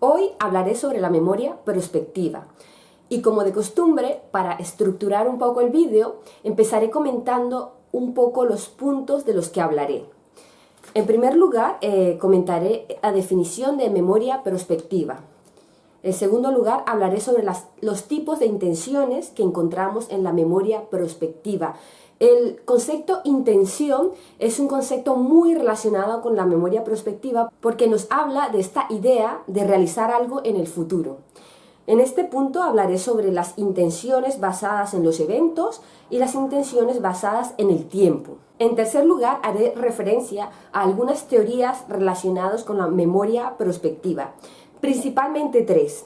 Hoy hablaré sobre la memoria prospectiva. Y como de costumbre, para estructurar un poco el vídeo, empezaré comentando un poco los puntos de los que hablaré. En primer lugar, eh, comentaré la definición de memoria prospectiva. En segundo lugar, hablaré sobre los tipos de intenciones que encontramos en la memoria prospectiva. El concepto intención es un concepto muy relacionado con la memoria prospectiva porque nos habla de esta idea de realizar algo en el futuro. En este punto hablaré sobre las intenciones basadas en los eventos y las intenciones basadas en el tiempo. En tercer lugar, haré referencia a algunas teorías relacionadas con la memoria prospectiva, principalmente tres.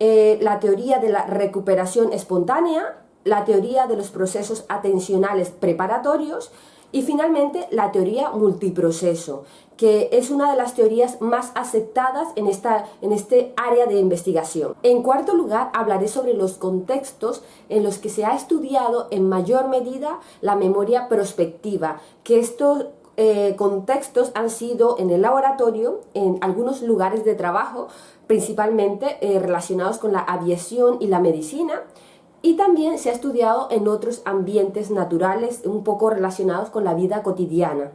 Eh, la teoría de la recuperación espontánea, la teoría de los procesos atencionales preparatorios y finalmente la teoría multiproceso, que es una de las teorías más aceptadas en, esta, en este área de investigación. En cuarto lugar, hablaré sobre los contextos en los que se ha estudiado en mayor medida la memoria prospectiva, que estos eh, contextos han sido en el laboratorio, en algunos lugares de trabajo, principalmente eh, relacionados con la aviación y la medicina, y también se ha estudiado en otros ambientes naturales un poco relacionados con la vida cotidiana.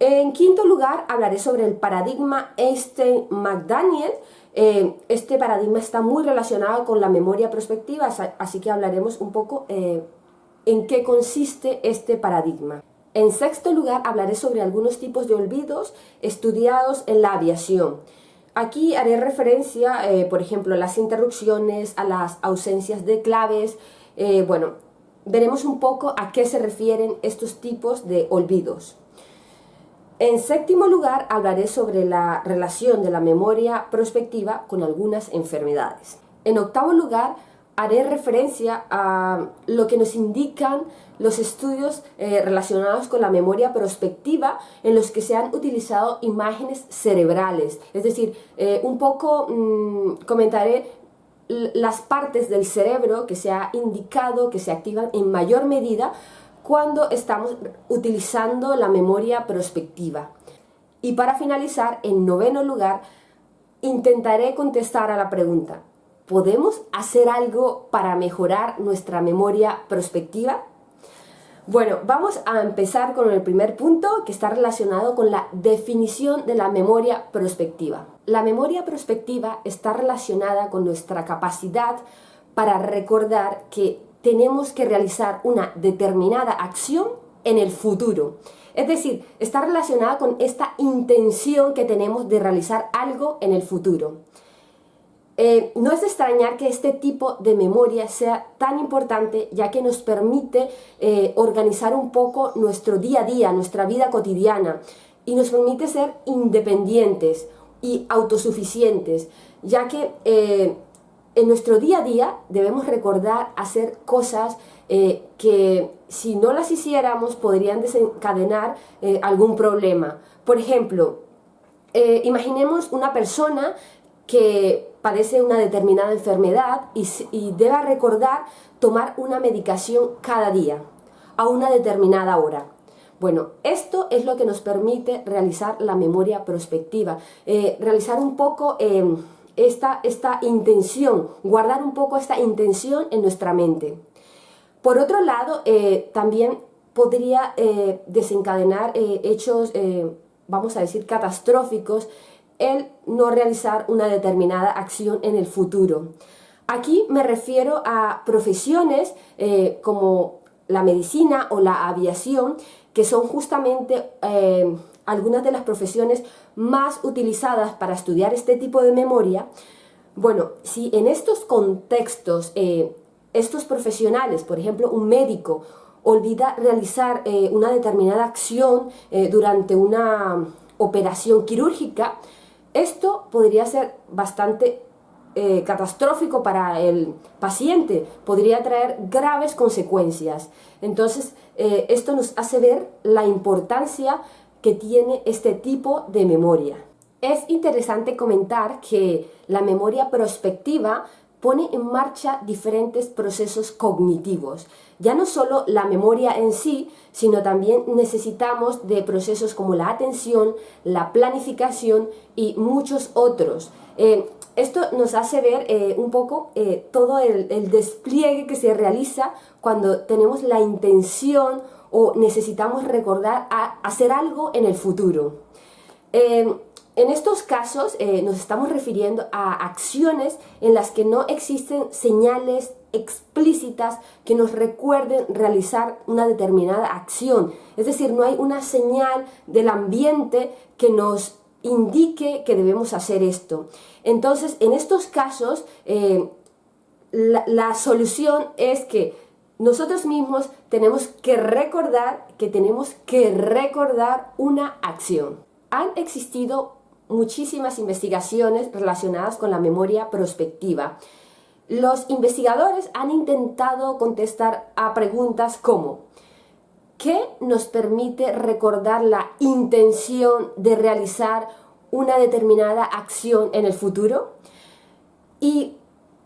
En quinto lugar, hablaré sobre el paradigma Einstein-McDaniel. Eh, este paradigma está muy relacionado con la memoria prospectiva, así que hablaremos un poco eh, en qué consiste este paradigma. En sexto lugar, hablaré sobre algunos tipos de olvidos estudiados en la aviación. Aquí haré referencia, eh, por ejemplo, a las interrupciones, a las ausencias de claves. Eh, bueno, veremos un poco a qué se refieren estos tipos de olvidos. En séptimo lugar, hablaré sobre la relación de la memoria prospectiva con algunas enfermedades. En octavo lugar, haré referencia a lo que nos indican los estudios eh, relacionados con la memoria prospectiva en los que se han utilizado imágenes cerebrales. Es decir, eh, un poco mm, comentaré las partes del cerebro que se ha indicado que se activan en mayor medida cuando estamos utilizando la memoria prospectiva. Y para finalizar, en noveno lugar, intentaré contestar a la pregunta ¿podemos hacer algo para mejorar nuestra memoria prospectiva? Bueno, vamos a empezar con el primer punto que está relacionado con la definición de la memoria prospectiva. La memoria prospectiva está relacionada con nuestra capacidad para recordar que tenemos que realizar una determinada acción en el futuro. Es decir, está relacionada con esta intención que tenemos de realizar algo en el futuro. Eh, no es de extrañar que este tipo de memoria sea tan importante ya que nos permite eh, organizar un poco nuestro día a día, nuestra vida cotidiana y nos permite ser independientes y autosuficientes ya que eh, en nuestro día a día debemos recordar hacer cosas que si no las hiciéramos podrían desencadenar algún problema. Por ejemplo, imaginemos una persona que padece una determinada enfermedad y, deba recordar tomar una medicación cada día, a una determinada hora. Bueno, esto es lo que nos permite realizar la memoria prospectiva, eh, realizar un poco em, esta, esta intención, guardar un poco esta intención en nuestra mente. Por otro lado, eh, también podría eh, desencadenar hechos, vamos a decir, catastróficos el no realizar una determinada acción en el futuro. Aquí me refiero a profesiones eh, como la medicina o la aviación, que son justamente eh, algunas de las profesiones más utilizadas para estudiar este tipo de memoria. Bueno, si en estos contextos eh, estos profesionales, por ejemplo un médico, olvida realizar una determinada acción durante una operación quirúrgica, esto podría ser bastante eh, catastrófico para el paciente, podría traer graves consecuencias. Entonces, eh, esto nos hace ver la importancia que tiene este tipo de memoria. Es interesante comentar que la memoria prospectiva pone en marcha diferentes procesos cognitivos. Ya no solo la memoria en sí, sino también necesitamos de procesos como la atención, la planificación y muchos otros. Eh, esto nos hace ver eh, un poco eh, todo el, despliegue que se realiza cuando tenemos la intención o necesitamos recordar a hacer algo en el futuro. En estos casos nos estamos refiriendo a acciones en las que no existen señales explícitas que nos recuerden realizar una determinada acción. Es decir, no hay una señal del ambiente que nos indique que debemos hacer esto. Entonces, en estos casos, eh, la, solución es que nosotros mismos tenemos que recordar que tenemos que recordar una acción. Han existido muchísimas investigaciones relacionadas con la memoria prospectiva. Los investigadores han intentado contestar a preguntas como ¿Qué nos permite recordar la intención de realizar una determinada acción en el futuro? ¿Y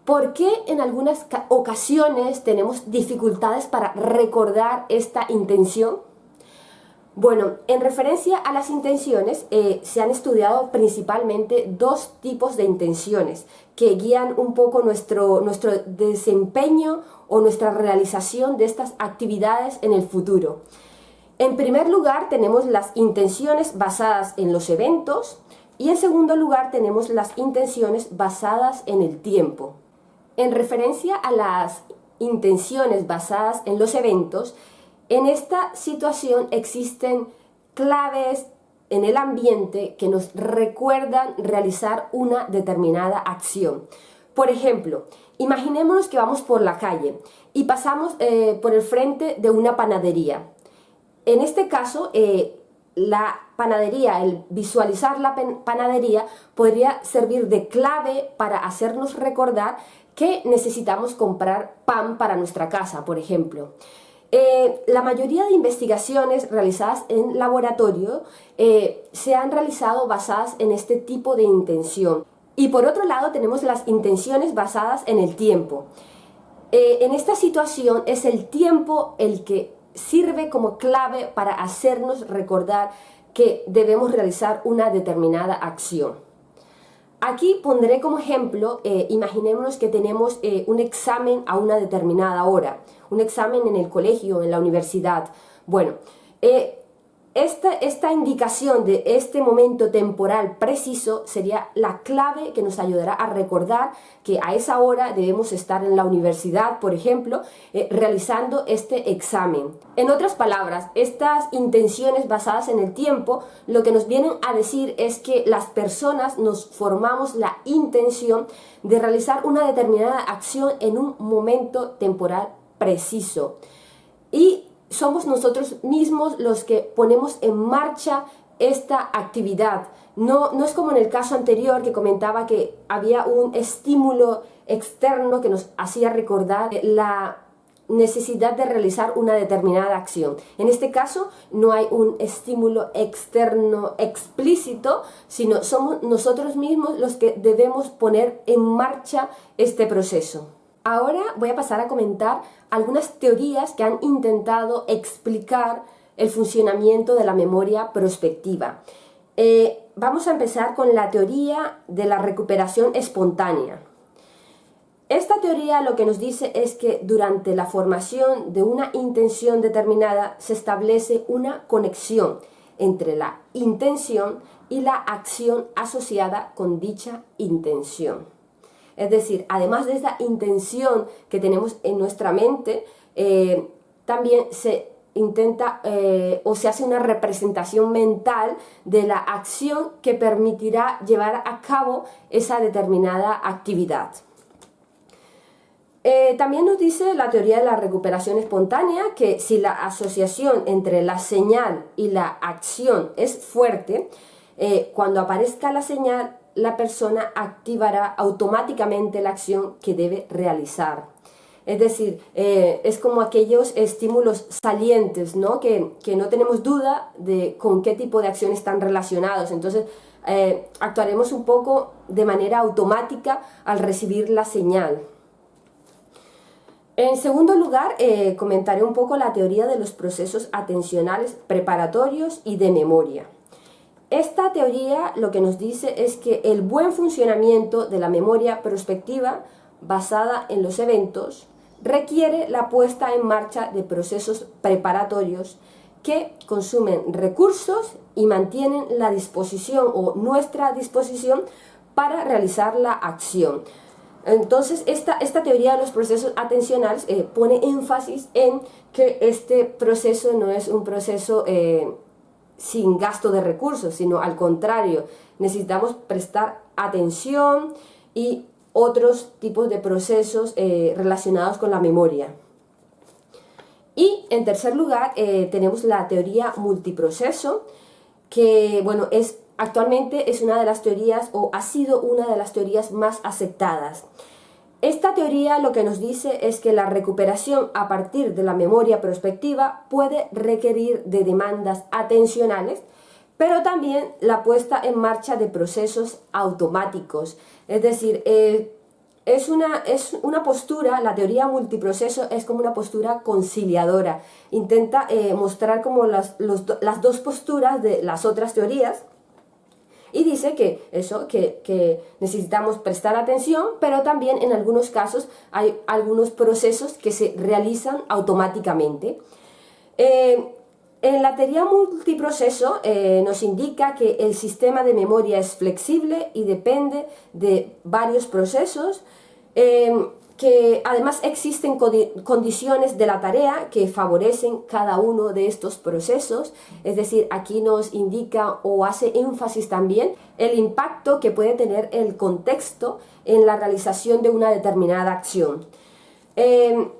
por qué en algunas ocasiones tenemos dificultades para recordar esta intención? Bueno, en referencia a las intenciones, eh, se han estudiado principalmente dos tipos de intenciones que guían un poco nuestro, nuestro desempeño o nuestra realización de estas actividades en el futuro. En primer lugar tenemos las intenciones basadas en los eventos y en segundo lugar tenemos las intenciones basadas en el tiempo. En referencia a las intenciones basadas en los eventos, en esta situación existen claves en el ambiente que nos recuerdan realizar una determinada acción. Por ejemplo, imaginémonos que vamos por la calle y pasamos eh, por el frente de una panadería. En este caso, eh, la panadería, el visualizar la panadería podría servir de clave para hacernos recordar que necesitamos comprar pan para nuestra casa, por ejemplo. Eh, la mayoría de investigaciones realizadas en laboratorio eh, se han realizado basadas en este tipo de intención. Y por otro lado tenemos las intenciones basadas en el tiempo. Eh, en esta situación es el tiempo el que sirve como clave para hacernos recordar que debemos realizar una determinada acción. Aquí pondré como ejemplo, eh, imaginémonos que tenemos un examen a una determinada hora, un examen en el colegio, en la universidad. Bueno, eh, esta, indicación de este momento temporal preciso sería la clave que nos ayudará a recordar que a esa hora debemos estar en la universidad, por ejemplo, eh, realizando este examen. En otras palabras, estas intenciones basadas en el tiempo lo que nos vienen a decir es que las personas nos formamos la intención de realizar una determinada acción en un momento temporal preciso. Y somos nosotros mismos los que ponemos en marcha esta actividad. No, no es como en el caso anterior que comentaba que había un estímulo externo que nos hacía recordar la necesidad de realizar una determinada acción. En este caso no hay un estímulo externo explícito, sino somos nosotros mismos los que debemos poner en marcha este proceso. Ahora voy a pasar a comentar algunas teorías que han intentado explicar el funcionamiento de la memoria prospectiva. Eh, vamos a empezar con la teoría de la recuperación espontánea. Esta teoría lo que nos dice es que durante la formación de una intención determinada se establece una conexión entre la intención y la acción asociada con dicha intención. Es decir, además de esa intención que tenemos en nuestra mente, eh, también se intenta eh, o se hace una representación mental de la acción que permitirá llevar a cabo esa determinada actividad. Eh, también nos dice la teoría de la recuperación espontánea que si la asociación entre la señal y la acción es fuerte, cuando aparezca la señal la persona activará automáticamente la acción que debe realizar. Es decir, eh, es como aquellos estímulos salientes, ¿no? Que, no tenemos duda de con qué tipo de acción están relacionados. Entonces, eh, actuaremos un poco de manera automática al recibir la señal. En segundo lugar, eh, comentaré un poco la teoría de los procesos atencionales preparatorios y de memoria. Esta teoría lo que nos dice es que el buen funcionamiento de la memoria prospectiva basada en los eventos requiere la puesta en marcha de procesos preparatorios que consumen recursos y mantienen la disposición o nuestra disposición para realizar la acción. Entonces, esta, esta teoría de los procesos atencionales eh, pone énfasis en que este proceso no es un proceso eh, sin gasto de recursos, sino al contrario, necesitamos prestar atención y otros tipos de procesos eh, relacionados con la memoria. Y en tercer lugar eh, tenemos la teoría multiproceso, que bueno, es, actualmente es una de las teorías o ha sido una de las teorías más aceptadas. Esta teoría lo que nos dice es que la recuperación a partir de la memoria prospectiva puede requerir de demandas atencionales, pero también la puesta en marcha de procesos automáticos. Es decir, eh, es, una, es una postura, la teoría multiproceso es como una postura conciliadora. Intenta eh, mostrar como las, las dos posturas de las otras teorías, y dice que eso, que, necesitamos prestar atención, pero también en algunos casos hay algunos procesos que se realizan automáticamente. Eh, en la teoría multiproceso eh, nos indica que el sistema de memoria es flexible y depende de varios procesos, eh, que además existen condiciones de la tarea que favorecen cada uno de estos procesos, es decir, aquí nos indica o hace énfasis también el impacto que puede tener el contexto en la realización de una determinada acción. Eh,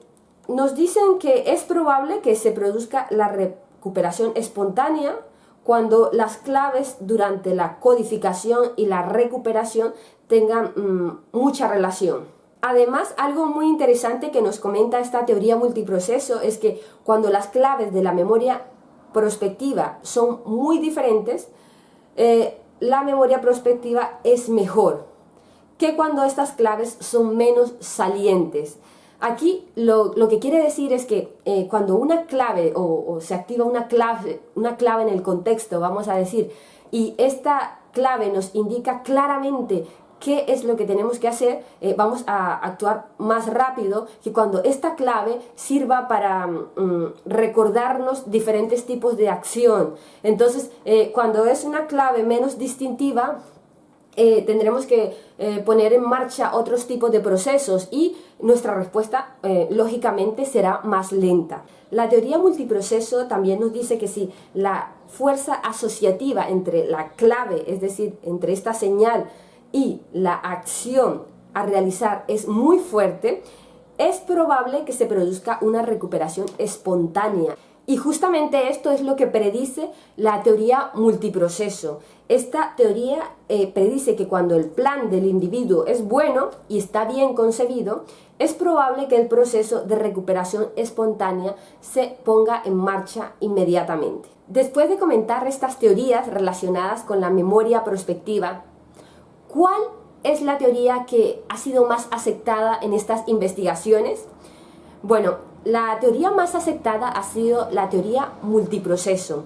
nos dicen que es probable que se produzca la recuperación espontánea cuando las claves durante la codificación y la recuperación tengan mm, mucha relación. Además, algo muy interesante que nos comenta esta teoría multiproceso es que cuando las claves de la memoria prospectiva son muy diferentes, eh, la memoria prospectiva es mejor que cuando estas claves son menos salientes. Aquí lo, que quiere decir es que eh, cuando una clave o, se activa una clave, una clave en el contexto, vamos a decir, y esta clave nos indica claramente qué es lo que tenemos que hacer, eh, vamos a actuar más rápido que cuando esta clave sirva para mm, recordarnos diferentes tipos de acción. Entonces, eh, cuando es una clave menos distintiva, eh, tendremos que poner en marcha otros tipos de procesos y nuestra respuesta lógicamente será más lenta. La teoría multiproceso también nos dice que si la fuerza asociativa entre la clave, es decir, entre esta señal y la acción a realizar es muy fuerte, es probable que se produzca una recuperación espontánea. Y justamente esto es lo que predice la teoría multiproceso. Esta teoría eh, predice que cuando el plan del individuo es bueno y está bien concebido, es probable que el proceso de recuperación espontánea se ponga en marcha inmediatamente. Después de comentar estas teorías relacionadas con la memoria prospectiva, ¿Cuál es la teoría que ha sido más aceptada en estas investigaciones? Bueno, la teoría más aceptada ha sido la teoría multiproceso,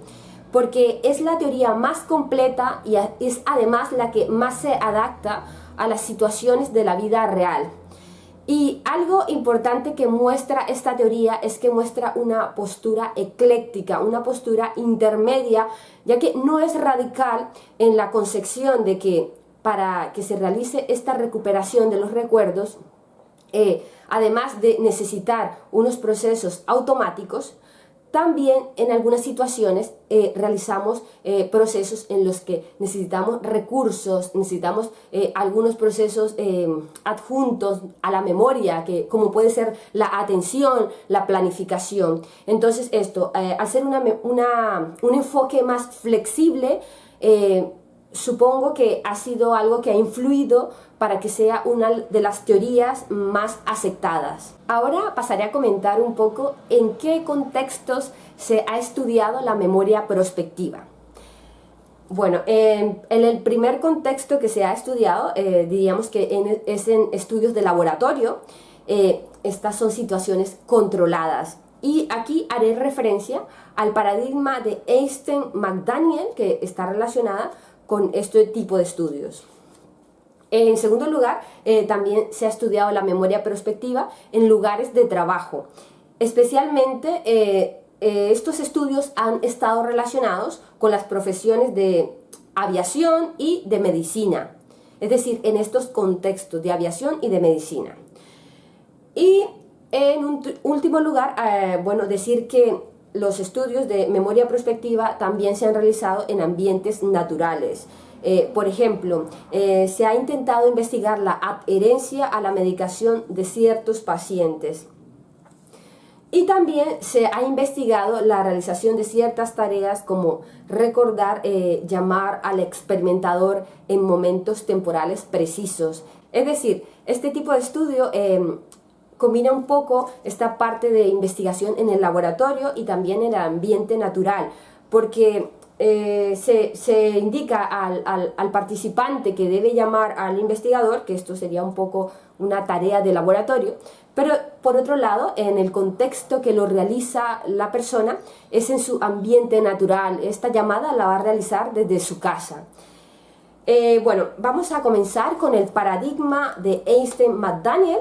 porque es la teoría más completa y es además la que más se adapta a las situaciones de la vida real. Y algo importante que muestra esta teoría es que muestra una postura ecléctica, una postura intermedia, ya que no es radical en la concepción de que para que se realice esta recuperación de los recuerdos, eh, además de necesitar unos procesos automáticos, también en algunas situaciones eh, realizamos eh, procesos en los que necesitamos recursos, necesitamos algunos procesos adjuntos a la memoria, que, como puede ser la atención, la planificación. Entonces esto, hacer una, un enfoque más flexible, supongo que ha sido algo que ha influido para que sea una de las teorías más aceptadas. Ahora pasaré a comentar un poco en qué contextos se ha estudiado la memoria prospectiva. Bueno, en, el primer contexto que se ha estudiado, eh, diríamos que es en estudios de laboratorio, eh, estas son situaciones controladas. Y aquí haré referencia al paradigma de Einstein-McDaniel, que está relacionada con este tipo de estudios. En segundo lugar, eh, también se ha estudiado la memoria prospectiva en lugares de trabajo. Especialmente eh, eh, estos estudios han estado relacionados con las profesiones de aviación y de medicina. Es decir, en estos contextos de aviación y de medicina. Y en un último lugar, bueno, decir que los estudios de memoria prospectiva también se han realizado en ambientes naturales. Eh, por ejemplo, eh, se ha intentado investigar la adherencia a la medicación de ciertos pacientes. Y también se ha investigado la realización de ciertas tareas como recordar, eh, llamar al experimentador en momentos temporales precisos. Es decir, este tipo de estudio combina un poco esta parte de investigación en el laboratorio y también en el ambiente natural, porque eh, se, indica al, al, participante que debe llamar al investigador, que esto sería un poco una tarea de laboratorio, pero por otro lado, en el contexto que lo realiza la persona, es en su ambiente natural, esta llamada la va a realizar desde su casa. Eh, bueno, vamos a comenzar con el paradigma de Einstein-McDaniel,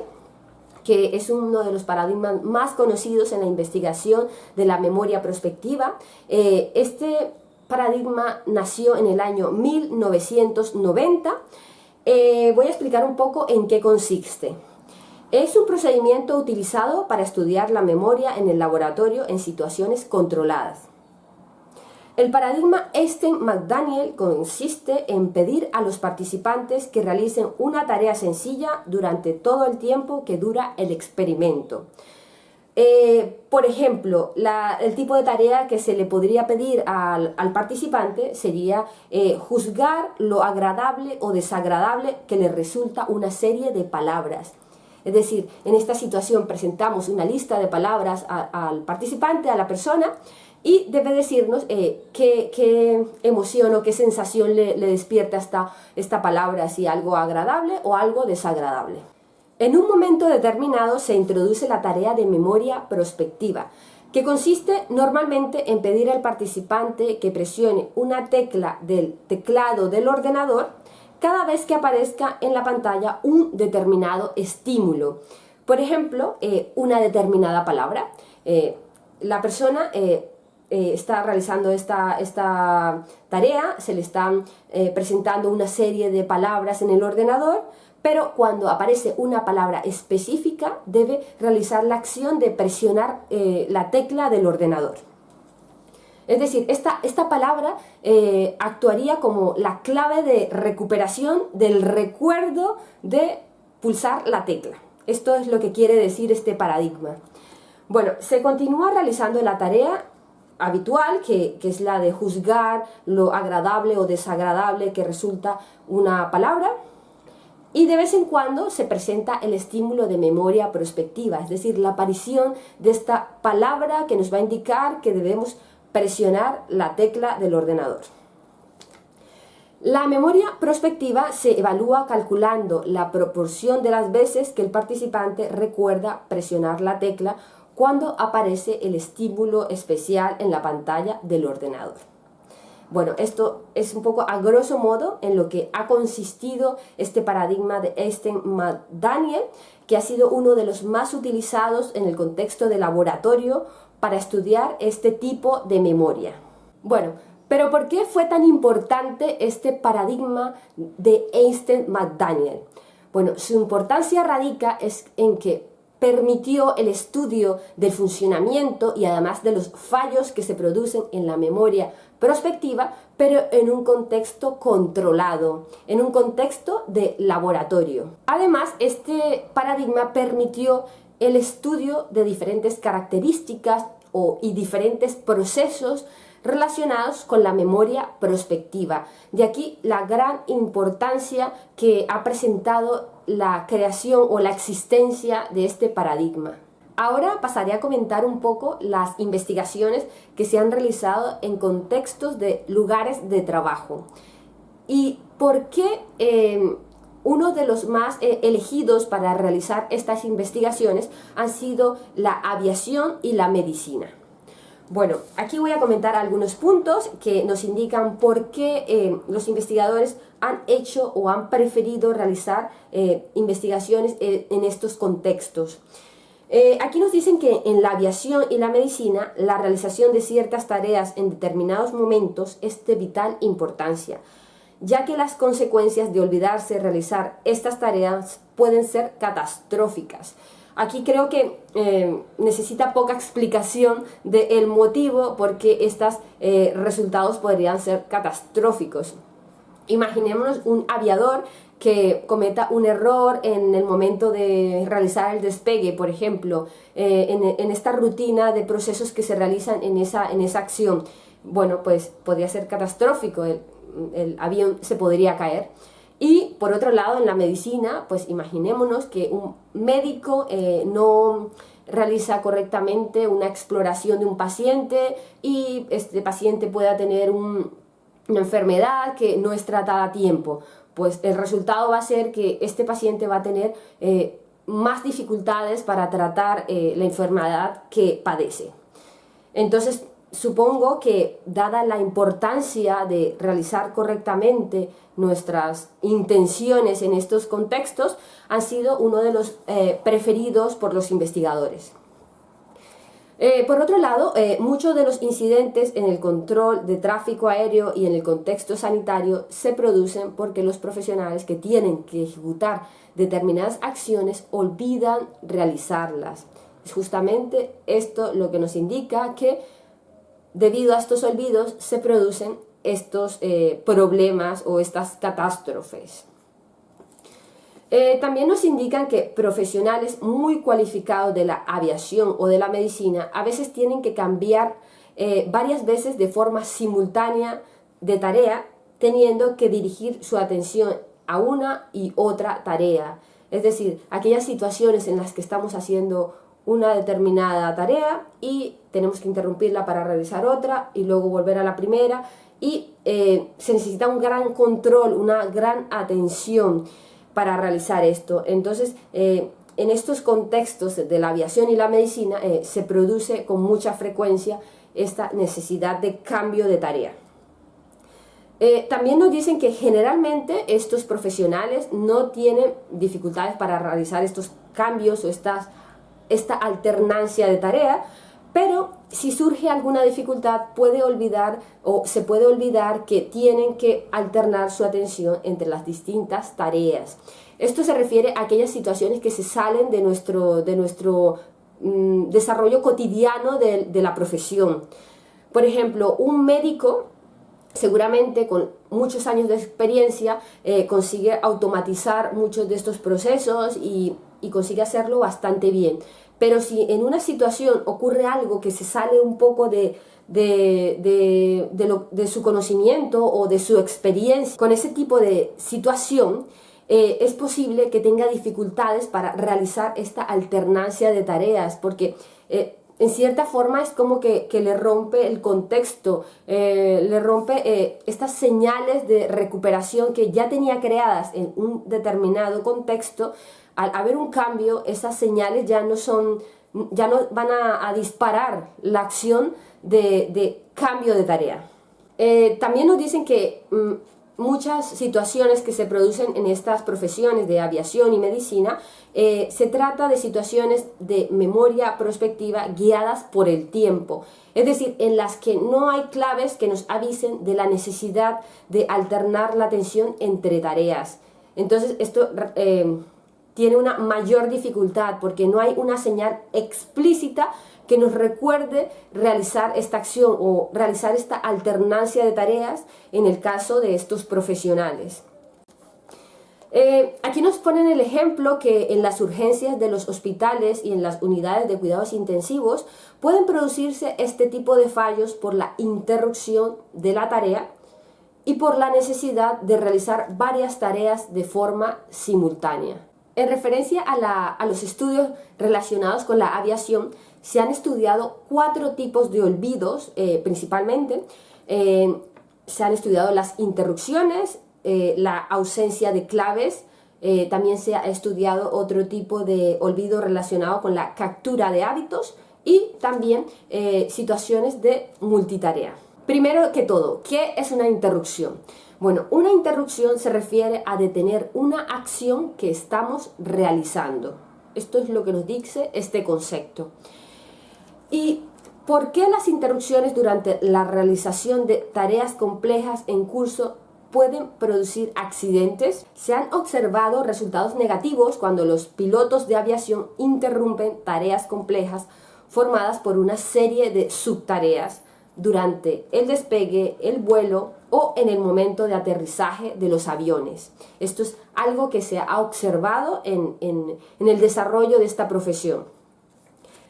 que es uno de los paradigmas más conocidos en la investigación de la memoria prospectiva. Eh, este paradigma nació en el año 1990. Eh, voy a explicar un poco en qué consiste. Es un procedimiento utilizado para estudiar la memoria en el laboratorio en situaciones controladas. El paradigma Einstein-McDaniel consiste en pedir a los participantes que realicen una tarea sencilla durante todo el tiempo que dura el experimento. Eh, por ejemplo, el tipo de tarea que se le podría pedir al, participante sería eh, juzgar lo agradable o desagradable que le resulta una serie de palabras. Es decir, en esta situación presentamos una lista de palabras al participante, a la persona, y debe decirnos eh, qué, emoción o qué sensación le, despierta esta, esta palabra, si algo agradable o algo desagradable. En un momento determinado se introduce la tarea de memoria prospectiva, que consiste normalmente en pedir al participante que presione una tecla del teclado del ordenador cada vez que aparezca en la pantalla un determinado estímulo. Por ejemplo, eh, una determinada palabra. Eh, la persona está realizando esta, esta, tarea, se le están eh, presentando una serie de palabras en el ordenador, pero cuando aparece una palabra específica debe realizar la acción de presionar eh, la tecla del ordenador. Es decir, esta, esta palabra actuaría como la clave de recuperación del recuerdo de pulsar la tecla. Esto es lo que quiere decir este paradigma. Bueno, se continúa realizando la tarea habitual, que, es la de juzgar lo agradable o desagradable que resulta una palabra, y de vez en cuando se presenta el estímulo de memoria prospectiva, es decir, la aparición de esta palabra que nos va a indicar que debemos presionar la tecla del ordenador. La memoria prospectiva se evalúa calculando la proporción de las veces que el participante recuerda presionar la tecla cuando aparece el estímulo especial en la pantalla del ordenador. Bueno, esto es un poco a grosso modo en lo que ha consistido este paradigma de Einstein-Daniel, que ha sido uno de los más utilizados en el contexto de laboratorio para estudiar este tipo de memoria. Bueno, pero ¿por qué fue tan importante este paradigma de Einstein-McDaniel? Bueno, su importancia radica es en que permitió el estudio del funcionamiento y además de los fallos que se producen en la memoria prospectiva, pero en un contexto controlado, en un contexto de laboratorio. Además, este paradigma permitió el estudio de diferentes características y diferentes procesos relacionados con la memoria prospectiva. De aquí la gran importancia que ha presentado la creación o la existencia de este paradigma. Ahora pasaré a comentar un poco las investigaciones que se han realizado en contextos de lugares de trabajo y por qué eh, uno de los más eh, elegidos para realizar estas investigaciones han sido la aviación y la medicina. Bueno, aquí voy a comentar algunos puntos que nos indican por qué eh, los investigadores han hecho o han preferido realizar eh, investigaciones en estos contextos. aquí nos dicen que en la aviación y la medicina la realización de ciertas tareas en determinados momentos es de vital importancia, ya que las consecuencias de olvidarse realizar estas tareas pueden ser catastróficas. Aquí creo que eh, necesita poca explicación del motivo por qué estos eh, resultados podrían ser catastróficos. Imaginémonos un aviador que cometa un error en el momento de realizar el despegue, por ejemplo, eh, en, esta rutina de procesos que se realizan en esa, en esa acción. Bueno, pues podría ser catastrófico el avión se podría caer. Y por otro lado, en la medicina, pues imaginémonos que un médico eh, no realiza correctamente una exploración de un paciente y este paciente pueda tener una enfermedad que no es tratada a tiempo. Pues el resultado va a ser que este paciente va a tener eh, más dificultades para tratar eh, la enfermedad que padece. Entonces, supongo que dada la importancia de realizar correctamente nuestras intenciones en estos contextos, han sido uno de los eh, preferidos por los investigadores. Eh, por otro lado, eh, muchos de los incidentes en el control de tráfico aéreo y en el contexto sanitario se producen porque los profesionales que tienen que ejecutar determinadas acciones olvidan realizarlas. Es justamente esto lo que nos indica que debido a estos olvidos se producen estos eh, problemas o estas catástrofes. Eh, también nos indican que profesionales muy cualificados de la aviación o de la medicina a veces tienen que cambiar eh, varias veces de forma simultánea de tarea, teniendo que dirigir su atención a una y otra tarea. Es decir, aquellas situaciones en las que estamos haciendo una determinada tarea y tenemos que interrumpirla para realizar otra y luego volver a la primera y eh, se necesita un gran control, una gran atención para realizar esto. Entonces, eh, en estos contextos de la aviación y la medicina eh, se produce con mucha frecuencia esta necesidad de cambio de tarea. también nos dicen que generalmente estos profesionales no tienen dificultades para realizar estos cambios o estas esta alternancia de tarea, pero si surge alguna dificultad puede olvidar o se puede olvidar que tienen que alternar su atención entre las distintas tareas. Esto se refiere a aquellas situaciones que se salen de nuestro, de nuestro mm, desarrollo cotidiano de, la profesión. Por ejemplo, un médico seguramente con muchos años de experiencia eh, consigue automatizar muchos de estos procesos y y consigue hacerlo bastante bien. Pero si en una situación ocurre algo que se sale un poco de, de, de, su conocimiento o de su experiencia con ese tipo de situación, eh, es posible que tenga dificultades para realizar esta alternancia de tareas, porque eh, en cierta forma es como que, le rompe el contexto, eh, le rompe estas señales de recuperación que ya tenía creadas en un determinado contexto, al haber un cambio, esas señales ya no son, ya no van a, disparar la acción de, cambio de tarea. Eh, también nos dicen que mm, muchas situaciones que se producen en estas profesiones de aviación y medicina, eh, se trata de situaciones de memoria prospectiva guiadas por el tiempo, es decir, en las que no hay claves que nos avisen de la necesidad de alternar la atención entre tareas. Entonces, esto eh, tiene una mayor dificultad porque no hay una señal explícita que nos recuerde realizar esta acción o realizar esta alternancia de tareas en el caso de estos profesionales. Eh, aquí nos ponen el ejemplo que en las urgencias de los hospitales y en las unidades de cuidados intensivos pueden producirse este tipo de fallos por la interrupción de la tarea y por la necesidad de realizar varias tareas de forma simultánea. En referencia a, los estudios relacionados con la aviación, se han estudiado cuatro tipos de olvidos eh, principalmente. Eh, se han estudiado las interrupciones, eh, la ausencia de claves, también se ha estudiado otro tipo de olvido relacionado con la captura de hábitos y también situaciones de multitarea. Primero que todo, ¿qué es una interrupción? Bueno, una interrupción se refiere a detener una acción que estamos realizando. Esto es lo que nos dice este concepto. ¿Y por qué las interrupciones durante la realización de tareas complejas en curso pueden producir accidentes? Se han observado resultados negativos cuando los pilotos de aviación interrumpen tareas complejas formadas por una serie de subtareas durante el despegue, el vuelo o en el momento de aterrizaje de los aviones. Esto es algo que se ha observado en, el desarrollo de esta profesión.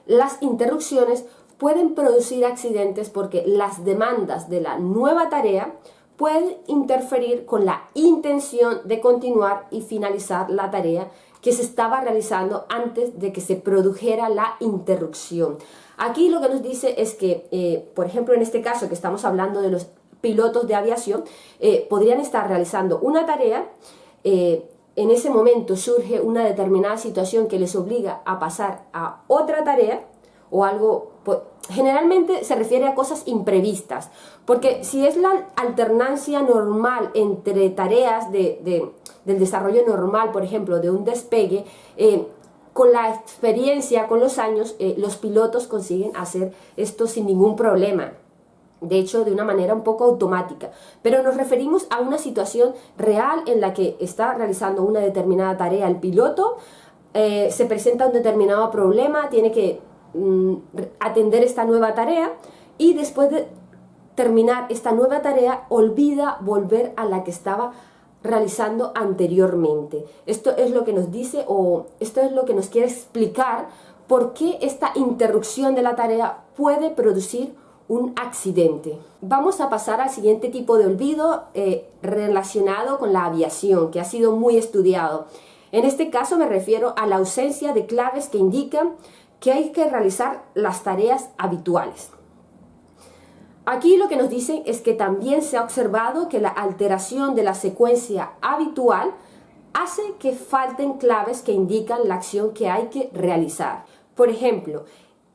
Las interrupciones pueden producir accidentes porque las demandas de la nueva tarea pueden interferir con la intención de continuar y finalizar la tarea que se estaba realizando antes de que se produjera la interrupción. Aquí lo que nos dice es que, eh, por ejemplo, en este caso que estamos hablando de los pilotos de aviación, eh, podrían estar realizando una tarea, eh, en ese momento surge una determinada situación que les obliga a pasar a otra tarea o algo, pues, generalmente se refiere a cosas imprevistas, porque si es la alternancia normal entre tareas de, del desarrollo normal, por ejemplo, de un despegue, con la experiencia, con los años, eh, los pilotos consiguen hacer esto sin ningún problema. De hecho, de una manera un poco automática. Pero nos referimos a una situación real en la que está realizando una determinada tarea el piloto, eh, se presenta un determinado problema, tiene que mm, atender esta nueva tarea y después de terminar esta nueva tarea olvida volver a la que estaba realizando anteriormente. Esto es lo que nos dice o esto es lo que nos quiere explicar por qué esta interrupción de la tarea puede producir un accidente. Vamos a pasar al siguiente tipo de olvido eh, relacionado con la aviación, que ha sido muy estudiado. En este caso me refiero a la ausencia de claves que indican que hay que realizar las tareas habituales. Aquí lo que nos dicen es que también se ha observado que la alteración de la secuencia habitual hace que falten claves que indican la acción que hay que realizar. Por ejemplo,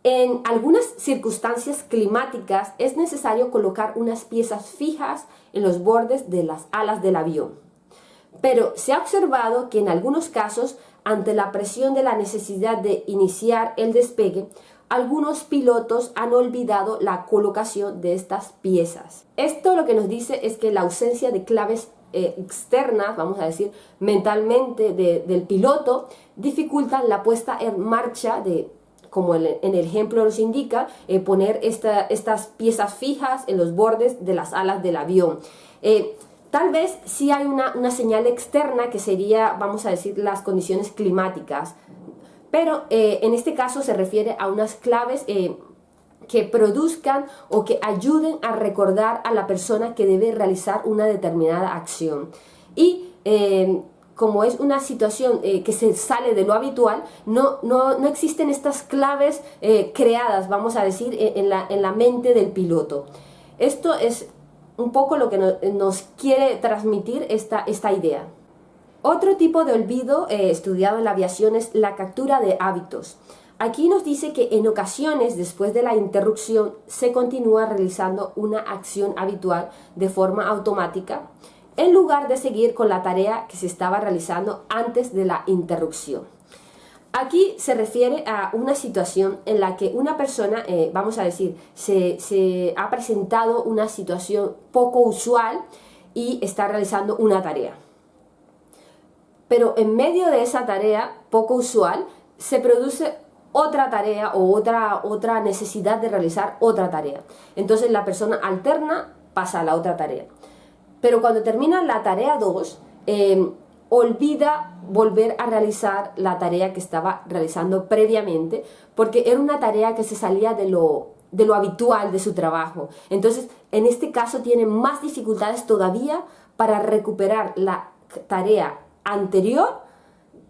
en algunas circunstancias climáticas es necesario colocar unas piezas fijas en los bordes de las alas del avión. Pero se ha observado que en algunos casos, ante la presión de la necesidad de iniciar el despegue, algunos pilotos han olvidado la colocación de estas piezas. Esto lo que nos dice es que la ausencia de claves eh, externas, vamos a decir, mentalmente del piloto, dificulta la puesta en marcha de como en el ejemplo nos indica, eh, poner estas piezas fijas en los bordes de las alas del avión. Eh, tal vez sí hay una, una, señal externa que sería, vamos a decir, las condiciones climáticas, pero eh, en este caso se refiere a unas claves eh, que produzcan o que ayuden a recordar a la persona que debe realizar una determinada acción. Y eh, como es una situación que se sale de lo habitual, no, no, no existen estas claves creadas, vamos a decir, en la, en la, mente del piloto. Esto es un poco lo que nos, quiere transmitir esta, esta idea. Otro tipo de olvido eh, estudiado en la aviación es la captura de hábitos. Aquí nos dice que en ocasiones, después de la interrupción, se continúa realizando una acción habitual de forma automática, en lugar de seguir con la tarea que se estaba realizando antes de la interrupción. Aquí se refiere a una situación en la que una persona, eh, vamos a decir, se, ha presentado una situación poco usual y está realizando una tarea pero en medio de esa tarea poco usual se produce otra tarea o otra, otra necesidad de realizar otra tarea. Entonces la persona alterna pasa a la otra tarea. Pero cuando termina la tarea 2, em, olvida volver a realizar la tarea que estaba realizando previamente porque era una tarea que se salía de lo, de lo habitual de su trabajo. Entonces, en este caso tiene más dificultades todavía para recuperar la tarea anterior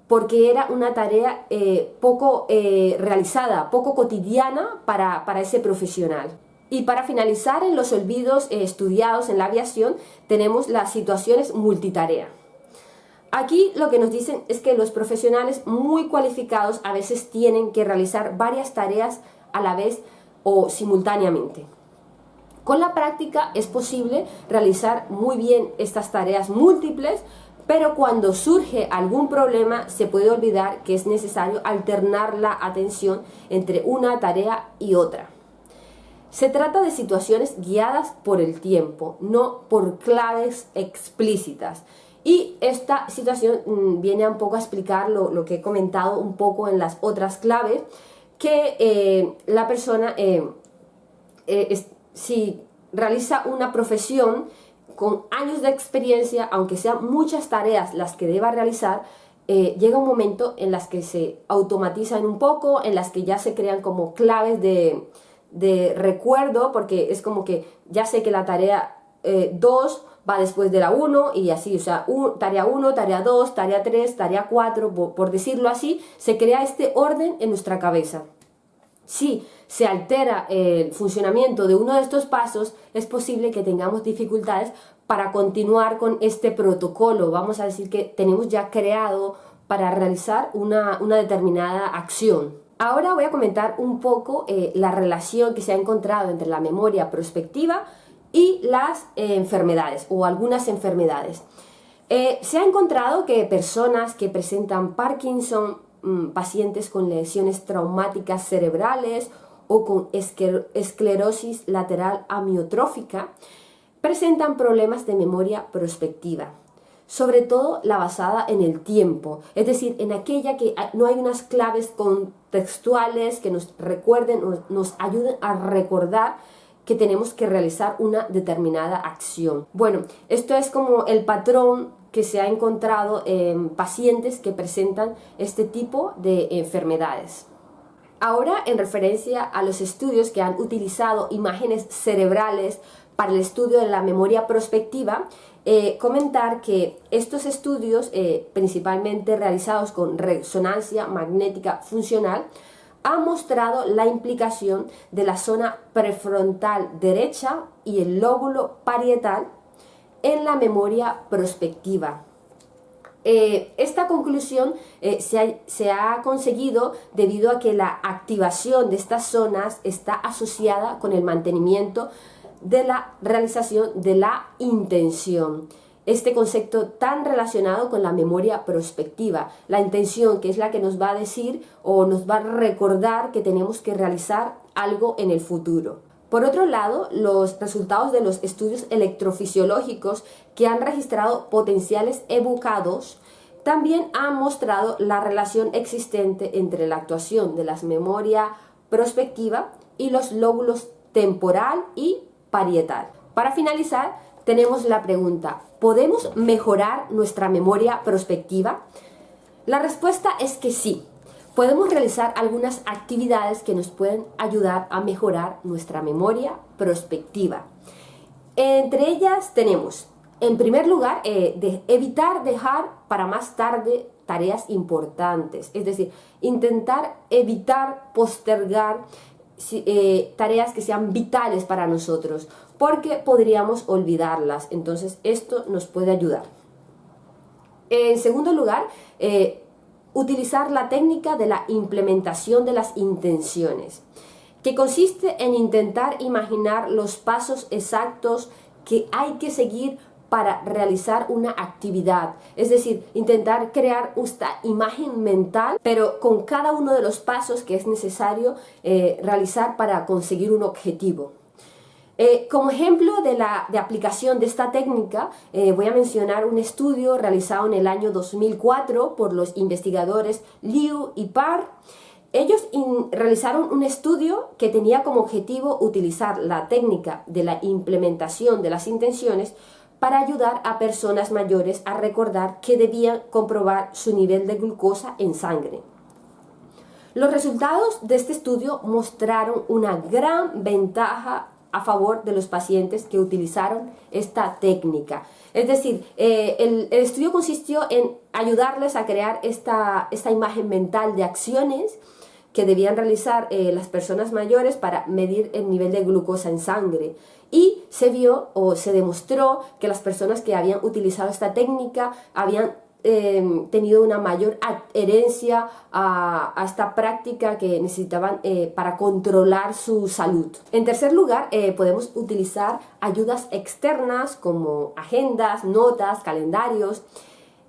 porque era una tarea eh, poco eh, realizada, poco cotidiana para, para, ese profesional. Y para finalizar, en los olvidos eh, estudiados en la aviación, tenemos las situaciones multitarea. Aquí lo que nos dicen es que los profesionales muy cualificados a veces tienen que realizar varias tareas a la vez o simultáneamente. Con la práctica es posible realizar muy bien estas tareas múltiples, pero cuando surge algún problema se puede olvidar que es necesario alternar la atención entre una tarea y otra. Se trata de situaciones guiadas por el tiempo, no por claves explícitas. Y esta situación mm, viene un poco a explicar lo, que he comentado un poco en las otras claves, que eh, la persona, eh, eh, si realiza una profesión con años de experiencia, aunque sean muchas tareas las que deba realizar, llega un momento en las que se automatizan un poco, en las que ya se crean como claves de, de recuerdo, porque es como que ya sé que la tarea 2 va después de la 1 y así, o sea, tarea 1, tarea 2, tarea 3, tarea 4, por, decirlo así, se crea este orden en nuestra cabeza. Si se altera el funcionamiento de uno de estos pasos, es posible que tengamos dificultades para continuar con este protocolo. Vamos a decir que tenemos ya creado para realizar una, determinada acción. Ahora voy a comentar un poco eh, la relación que se ha encontrado entre la memoria prospectiva y las enfermedades o algunas enfermedades. Eh, se ha encontrado que personas que presentan Parkinson, mm, pacientes con lesiones traumáticas cerebrales o con esclerosis lateral amiotrófica, presentan problemas de memoria prospectiva, sobre todo la basada en el tiempo, es decir, en aquella que no hay unas claves contextuales que nos recuerden, nos ayuden a recordar que tenemos que realizar una determinada acción. Bueno, esto es como el patrón que se ha encontrado en pacientes que presentan este tipo de enfermedades. Ahora, en referencia a los estudios que han utilizado imágenes cerebrales para el estudio de la memoria prospectiva, eh, comentar que estos estudios, eh, principalmente realizados con resonancia magnética funcional, ha mostrado la implicación de la zona prefrontal derecha y el lóbulo parietal en la memoria prospectiva. Eh, esta conclusión eh, se, ha, conseguido debido a que la activación de estas zonas está asociada con el mantenimiento de la realización de la intención este concepto tan relacionado con la memoria prospectiva, la intención que es la que nos va a decir o nos va a recordar que tenemos que realizar algo en el futuro. Por otro lado, los resultados de los estudios electrofisiológicos que han registrado potenciales evocados también han mostrado la relación existente entre la actuación de la memoria prospectiva y los lóbulos temporal y parietal. Para finalizar, tenemos la pregunta, ¿podemos mejorar nuestra memoria prospectiva? La respuesta es que sí. Podemos realizar algunas actividades que nos pueden ayudar a mejorar nuestra memoria prospectiva. Entre ellas tenemos, en primer lugar, eh, de evitar dejar para más tarde tareas importantes, es decir, intentar evitar postergar eh, tareas que sean vitales para nosotros, porque podríamos olvidarlas. Entonces, esto nos puede ayudar. En segundo lugar, eh, utilizar la técnica de la implementación de las intenciones, que consiste en intentar imaginar los pasos exactos que hay que seguir para realizar una actividad. Es decir, intentar crear esta imagen mental, pero con cada uno de los pasos que es necesario eh, realizar para conseguir un objetivo. Eh, como ejemplo de, la, de aplicación de esta técnica, eh, voy a mencionar un estudio realizado en el año 2004 por los investigadores Liu y Parr. Ellos realizaron un estudio que tenía como objetivo utilizar la técnica de la implementación de las intenciones para ayudar a personas mayores a recordar que debían comprobar su nivel de glucosa en sangre. Los resultados de este estudio mostraron una gran ventaja a favor de los pacientes que utilizaron esta técnica. Es decir, eh, el, estudio consistió en ayudarles a crear esta, esta imagen mental de acciones que debían realizar eh, las personas mayores para medir el nivel de glucosa en sangre. Y se vio o se demostró que las personas que habían utilizado esta técnica habían Em, tenido una mayor adherencia a, esta práctica que necesitaban eh, para controlar su salud. En tercer lugar, eh, podemos utilizar ayudas externas como agendas, notas, calendarios.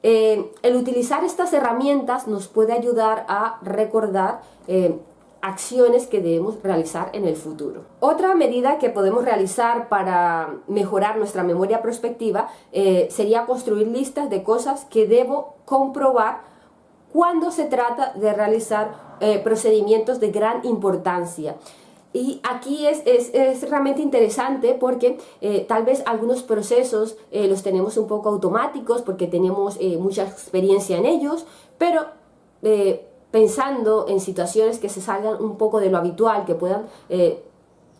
Eh, el utilizar estas herramientas nos puede ayudar a recordar acciones que debemos realizar en el futuro. Otra medida que podemos realizar para mejorar nuestra memoria prospectiva eh, sería construir listas de cosas que debo comprobar cuando se trata de realizar eh, procedimientos de gran importancia. Y aquí es, es, realmente interesante porque eh, tal vez algunos procesos los tenemos un poco automáticos porque tenemos mucha experiencia en ellos, pero pensando en situaciones que se salgan un poco de lo habitual, que puedan eh,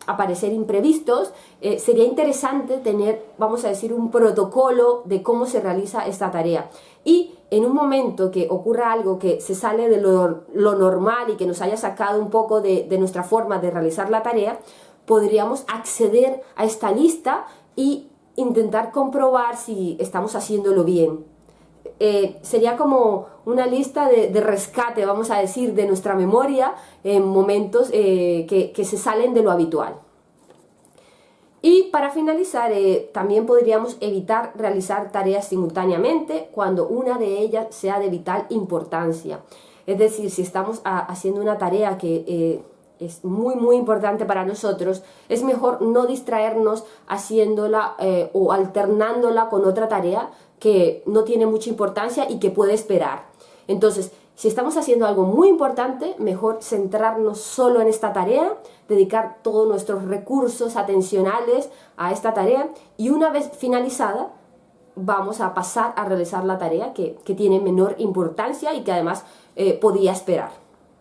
aparecer imprevistos, eh, sería interesante tener, vamos a decir, un protocolo de cómo se realiza esta tarea. Y en un momento que ocurra algo que se sale de lo, normal y que nos haya sacado un poco de, de nuestra forma de realizar la tarea, podríamos acceder a esta lista y intentar comprobar si estamos haciéndolo bien. Eh, sería como una lista de, rescate, vamos a decir, de nuestra memoria en momentos eh, que, se salen de lo habitual. Y para finalizar, eh, también podríamos evitar realizar tareas simultáneamente cuando una de ellas sea de vital importancia. Es decir, si estamos haciendo una tarea que es muy muy importante para nosotros, es mejor no distraernos haciéndola o alternándola con otra tarea, que no tiene mucha importancia y que puede esperar. Entonces, si estamos haciendo algo muy importante, mejor centrarnos solo en esta tarea, dedicar todos nuestros recursos atencionales a esta tarea y una vez finalizada, vamos a pasar a realizar la tarea que, tiene menor importancia y que además eh, podía esperar.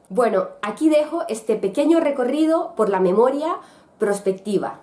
Bueno, aquí dejo este pequeño recorrido por la memoria prospectiva.